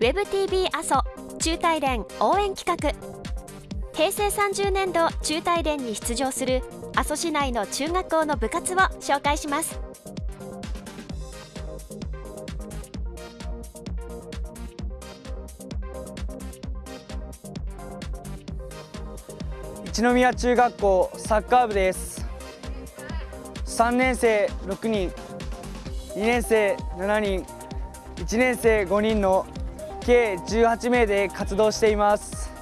WebTV 阿蘇中大連応援企画。平成30年度中大連に出場する阿蘇市内の中学校の部活を紹介します。一宮中学校サッカー部です。3年生6人2年生7人1年生5人の計18名で活動しています。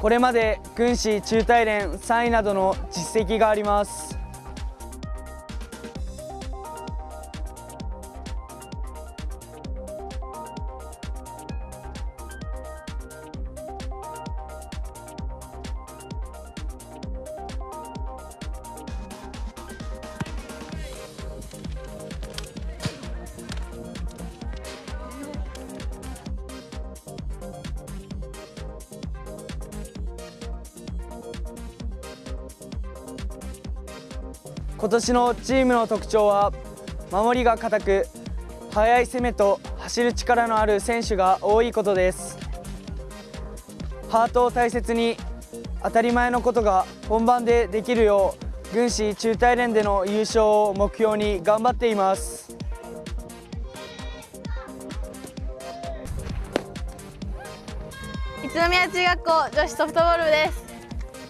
これまで軍師中大連3位などの実績があります。今年のチームの特徴は守りが固く速い攻めと走る力のある選手が多いことです。ハートを大切に当たり前のことが本番でできるよう軍師中大連での優勝を目標に頑張っています。宇都宮中学校女子ソフトボール部です。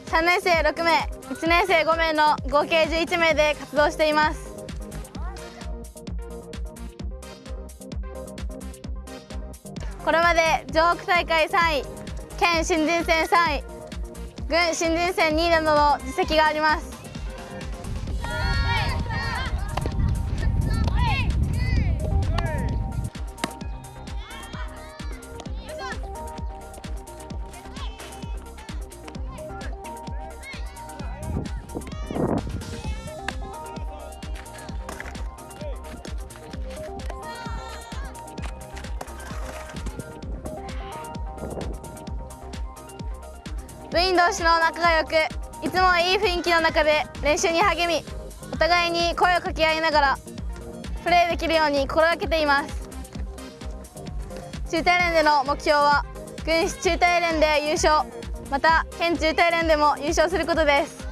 3年生6名。1年生5名の合計11名で活動しています。これまで上北大会3位県新人戦3位軍新人戦2位などの実績があります。部員同士の仲が良くいつもいい雰囲気の中で練習に励みお互いに声を掛け合いながらプレーできるように心がけています。中大連での目標は軍師中大連で優勝また県中大連でも優勝することです。